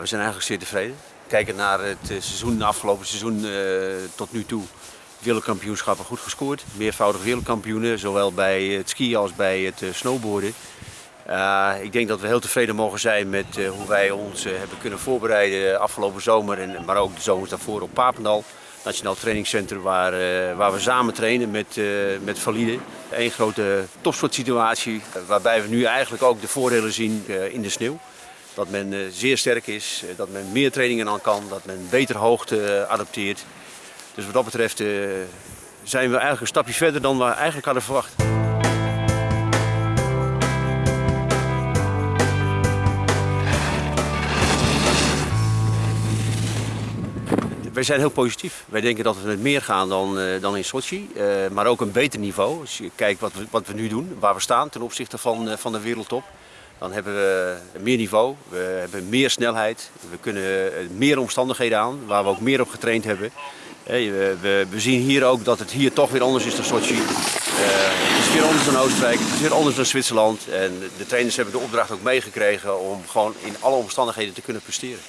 We zijn eigenlijk zeer tevreden. Kijken naar het eh, seizoen, afgelopen seizoen uh, tot nu toe. Wereldkampioenschappen goed gescoord. Meervoudig wereldkampioenen, zowel bij het skiën als bij het uh, snowboarden. ik denk dat we heel tevreden mogen zijn met hoe wij ons hebben kunnen voorbereiden afgelopen zomer, en, maar ook de zomers daarvoor op Papendal. Nationaal trainingscentrum waar, waar we samen trainen met, met valide. Eén grote topsportsituatie waarbij we nu eigenlijk ook de voordelen zien in de sneeuw. Dat men eh, zeer sterk is, eh, dat men meer trainingen aan kan, dat men beter hoogte eh, adapteert. Dus wat dat betreft zijn we eigenlijk een stapje verder dan we eigenlijk hadden verwacht. Wij zijn heel positief. Wij denken dat we met meer gaan dan, dan in Sochi, maar ook een beter niveau. Als je kijkt wat we, wat we nu doen, waar we staan ten opzichte van, van de wereldtop. Dan hebben we meer niveau, we hebben meer snelheid, we kunnen meer omstandigheden aan, waar we ook meer op getraind hebben. We, zien hier ook dat het hier toch weer anders is dan Sochi. Uh, het is weer anders dan Oostenrijk, het is weer anders dan Zwitserland. En de trainers hebben de opdracht ook meegekregen om gewoon in alle omstandigheden te kunnen presteren.